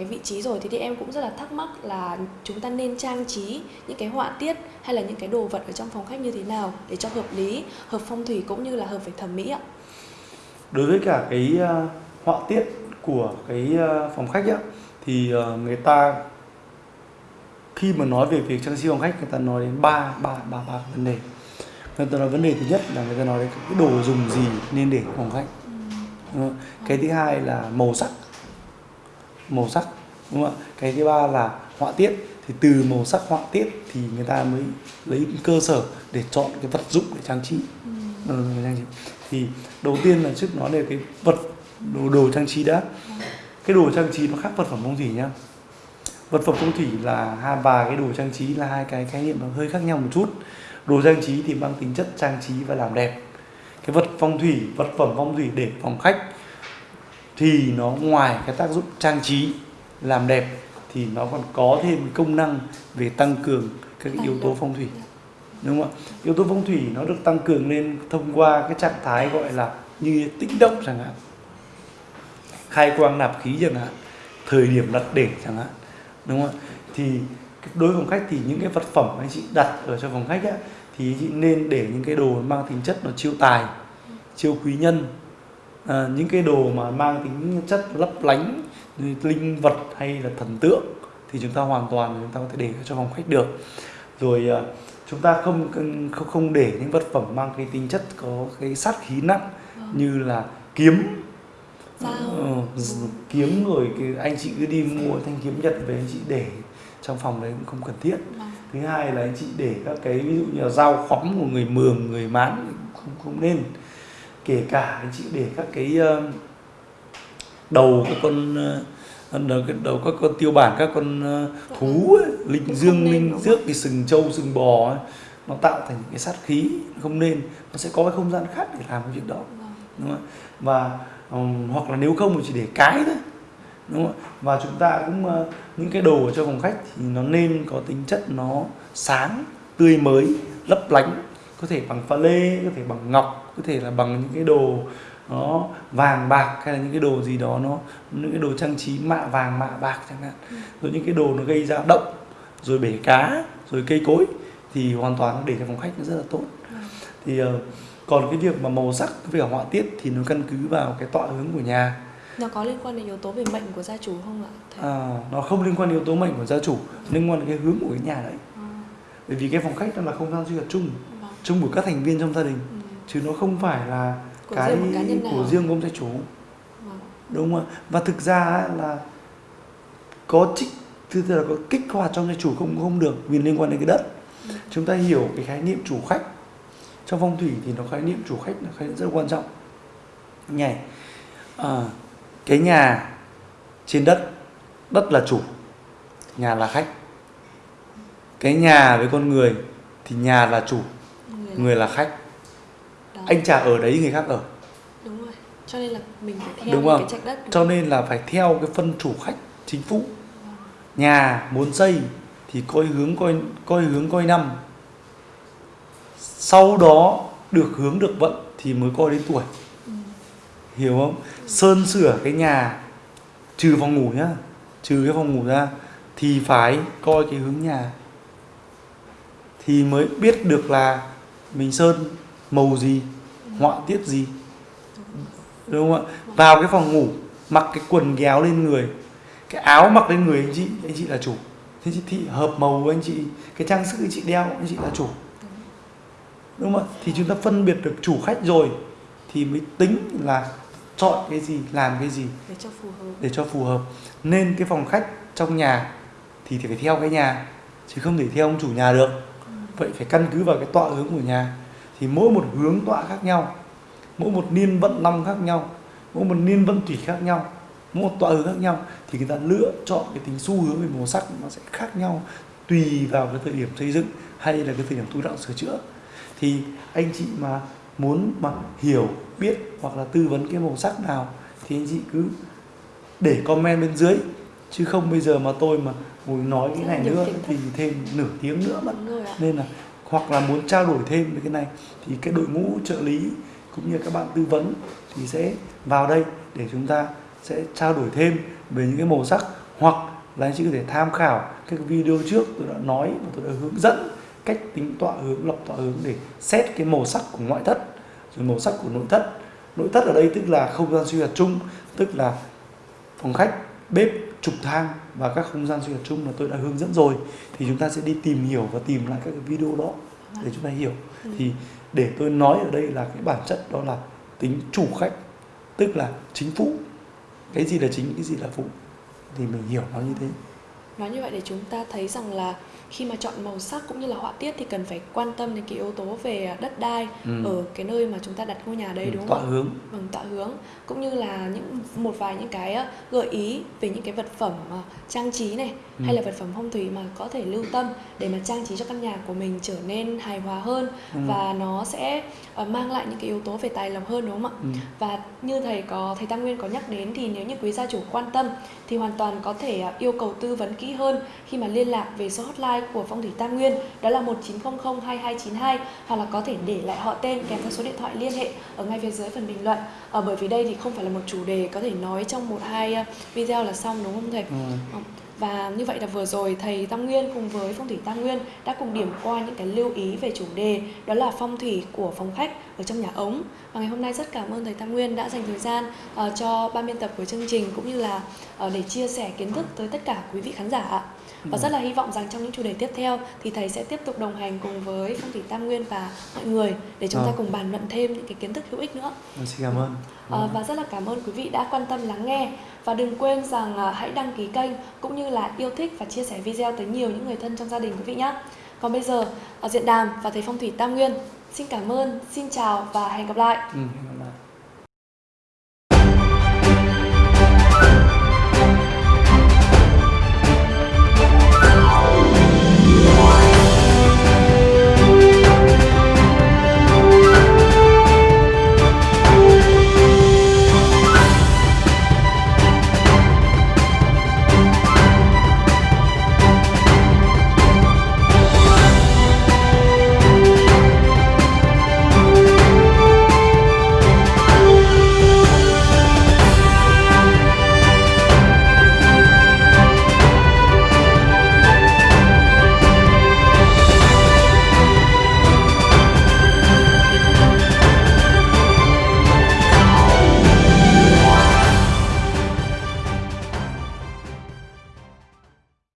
cái vị trí rồi thế thì em cũng rất là thắc mắc là chúng ta nên trang trí những cái họa tiết hay là những cái đồ vật ở trong phòng khách như thế nào để cho hợp lý hợp phong thủy cũng như là hợp với thẩm mỹ ạ? Đối với cả cái uh, họa tiết của cái uh, phòng khách á thì uh, người ta khi mà nói về việc trang trí phòng khách người ta nói đến ba ba ba ba vấn đề. Người ta nói vấn đề thứ nhất là người ta nói đến cái đồ dùng gì nên để phòng khách. Ừ. cái thứ hai là màu sắc. Màu sắc đúng không ạ? Cái thứ ba là họa tiết. Thì từ màu sắc họa tiết thì người ta mới lấy cơ sở để chọn cái vật dụng để trang trí. Ừ. ừ trang trí. Thì đầu tiên là trước nói về cái vật đồ, đồ trang trí đã. Cái đồ trang trí nó khác vật phẩm phong thủy nhá. Vật phẩm phong thủy là hai và cái đồ trang trí là hai cái khái niệm nó hơi khác nhau một chút. Đồ trang trí thì mang tính chất trang trí và làm đẹp. Cái vật phong thủy vật phẩm phong thủy để phòng khách thì nó ngoài cái tác dụng trang trí làm đẹp thì nó còn có thêm công năng về tăng cường các yếu tố phong thủy. Đúng không ạ? Yếu tố phong thủy nó được tăng cường lên thông qua cái trạng thái gọi là như tĩnh động chẳng hạn. Khai quang nạp khí chẳng hạn thời điểm đặt để chẳng hạn. Đúng không ạ? Thì đối với phòng khách thì những cái vật phẩm anh chị đặt ở cho phòng khách á, thì chị nên để những cái đồ mang tính chất nó chiêu tài chiêu quý nhân. À, những cái đồ mà mang tính chất lấp lánh linh vật hay là thần tượng thì chúng ta hoàn toàn chúng ta có thể để cho phòng khách được. Rồi à, chúng ta không không không để những vật phẩm mang cái tính chất có cái sát khí nặng vâng. như là kiếm. Ừ, kiếm rồi cái anh chị cứ đi mua thanh kiếm nhật về anh chị để trong phòng đấy cũng không cần thiết. Vâng. thứ hai là anh chị để các cái ví dụ như là dao khóm của người mường người mán không không nên. Kể cả anh chị để các cái uh, đầu các con uh, đầu, các con tiêu bản các con uh, thú ấy, linh dương linh dước thì sừng trâu sừng bò ấy, nó tạo thành cái sát khí không nên nó sẽ có cái không gian khác để làm cái việc đó vâng. đúng không? và um, hoặc là nếu không thì chỉ để cái thôi đúng không? và chúng ta cũng uh, những cái đồ ở trong phòng khách thì nó nên có tính chất nó sáng tươi mới lấp lánh có thể bằng pha lê có thể bằng ngọc có thể là bằng những cái đồ nó vàng bạc hay là những cái đồ gì đó nó những cái đồ trang trí mạ vàng mạ bạc chẳng hạn ừ. rồi những cái đồ nó gây ra động rồi bể cá rồi cây cối thì hoàn toàn để cho phòng khách nó rất là tốt ừ. thì uh, còn cái việc mà màu sắc với cả họa tiết thì nó căn cứ vào cái tọa hướng của nhà nó có liên quan đến yếu tố về mệnh của gia chủ không ạ thầy? à nó không liên quan đến yếu tố mệnh của gia chủ liên quan đến cái hướng của cái nhà đấy à. bởi vì cái phòng khách nó là không gian sinh hoạt chung vâng. chung của các thành viên trong gia đình ừ. chứ nó không phải là của cái riêng của riêng của ông gia chủ. Vâng. đúng không và thực ra là có trích thứ là có kích hoạt trong gia chủ không không được vì liên quan đến cái đất. Ừ. chúng ta hiểu cái khái niệm chủ khách. Trong phong thủy thì nó khái niệm chủ khách là khái niệm rất quan trọng. Nhảy à, cái nhà trên đất đất là chủ nhà là khách. Cái nhà với con người thì nhà là chủ người, người là khách. Anh chả ở đấy người khác ở. Đúng rồi cho nên là mình phải theo đúng không? cái đất cho nên là phải theo cái phân chủ khách chính phủ. Nhà muốn xây thì coi hướng coi coi hướng coi năm. Sau đó được hướng được vận thì mới coi đến tuổi. Ừ. hiểu không? Sơn sửa cái nhà trừ phòng ngủ nhá. Trừ cái phòng ngủ ra thì phải coi cái hướng nhà. Thì mới biết được là mình sơn màu gì họa tiết gì? Đúng không ạ? Vào cái phòng ngủ mặc cái quần kéo lên người cái áo mặc lên người anh chị anh chị là chủ. Thế chị thị hợp màu của anh chị cái trang sức anh chị đeo anh chị là chủ. Đúng không ạ? Thì chúng ta phân biệt được chủ khách rồi thì mới tính là chọn cái gì làm cái gì để cho phù hợp. để cho phù hợp. Nên cái phòng khách trong nhà thì phải theo cái nhà chứ không thể theo ông chủ nhà được. Ừ. vậy phải căn cứ vào cái tọa hướng của nhà. Thì mỗi một hướng tọa khác nhau mỗi một niên vận năm khác nhau mỗi một niên vận thủy khác nhau mỗi một tọa hướng khác nhau thì người ta lựa chọn cái tính xu hướng về màu sắc nó sẽ khác nhau tùy vào cái thời điểm xây dựng hay là cái thời điểm tu đạo sửa chữa. Thì anh chị mà muốn mà hiểu biết hoặc là tư vấn cái màu sắc nào thì anh chị cứ để comment bên dưới. Chứ không bây giờ mà tôi mà ngồi nói cái này nữa thì thêm nửa tiếng nữa mất. Nên là hoặc là muốn trao đổi thêm về cái này thì cái đội ngũ trợ lý cũng như các bạn tư vấn thì sẽ vào đây để chúng ta sẽ trao đổi thêm về những cái màu sắc hoặc là anh chị có thể tham khảo các video trước tôi đã nói và tôi đã hướng dẫn cách tính tọa hướng lọc tọa hướng để xét cái màu sắc của ngoại thất. Rồi màu sắc của nội thất nội thất ở đây tức là không gian sinh hoạt chung, tức là phòng khách, bếp, trục thang và các không gian sinh hoạt chung mà tôi đã hướng dẫn rồi. Thì chúng ta sẽ đi tìm hiểu và tìm lại các cái video đó để chúng ta hiểu. Thì để tôi nói ở đây là cái bản chất đó là tính chủ khách, tức là chính phụ cái gì là chính, cái gì là phụ? Thì mình hiểu nó như thế. Nói như vậy để chúng ta thấy rằng là khi mà chọn màu sắc cũng như là họa tiết thì cần phải quan tâm đến cái yếu tố về đất đai Ừ. ở cái nơi mà chúng ta đặt ngôi nhà đấy Ừ, đúng tọa không ạ? hướng Vâng, tạo hướng cũng như là những một vài những cái ờ, gợi ý về những cái vật phẩm ờ, trang trí này Ừ. hay là vật phẩm phong thủy mà có thể lưu tâm để mà trang trí cho căn nhà của mình trở nên hài hòa hơn Ừ. và nó sẽ ờ, mang lại những cái yếu tố về tài lộc hơn đúng không ạ? Ừ. Và như thầy có thầy Tam Nguyên có nhắc đến thì nếu như quý gia chủ quan tâm thì hoàn toàn có thể yêu cầu tư vấn kỹ hơn khi mà liên lạc về số hotline của Phong thủy Tam Nguyên đó là 1900 2292 hoặc là có thể để lại họ tên kèm theo số điện thoại liên hệ ở ngay phía dưới phần bình luận. Ờ, bởi vì đây thì không phải là một chủ đề có thể nói trong một hai à, video là xong đúng không thầy? Ừ. Và như vậy là vừa rồi thầy Tam Nguyên cùng với Phong thủy Tam Nguyên đã cùng điểm qua những cái lưu ý về chủ đề đó là phong thủy của phòng khách ở trong nhà ống. Và ngày hôm nay rất cảm ơn thầy Tam Nguyên đã dành thời gian uh, cho ban biên tập của chương trình cũng như là uh, để chia sẻ kiến thức tới tất cả quý vị khán giả ạ. Và rất là hy vọng rằng trong những chủ đề tiếp theo thì thầy sẽ tiếp tục đồng hành cùng với Phong thủy Tam Nguyên và mọi người để chúng ta Vâng. cùng bàn luận thêm những cái kiến thức hữu ích nữa. Vâng, xin cảm ơn Ờ, và rất là cảm ơn quý vị đã quan tâm lắng nghe và đừng quên rằng à, hãy đăng ký kênh cũng như là yêu thích và chia sẻ video tới nhiều những người thân trong gia đình quý vị nhé. Còn bây giờ ở diện đàm và thầy phong thủy Tam Nguyên xin cảm ơn, xin chào và hẹn gặp lại. ừ.